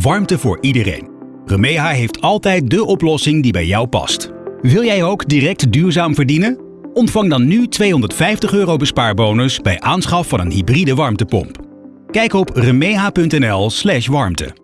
Warmte voor iedereen. Remeha heeft altijd de oplossing die bij jou past. Wil jij ook direct duurzaam verdienen? Ontvang dan nu 250 euro bespaarbonus bij aanschaf van een hybride warmtepomp. Kijk op remeha.nl/warmte.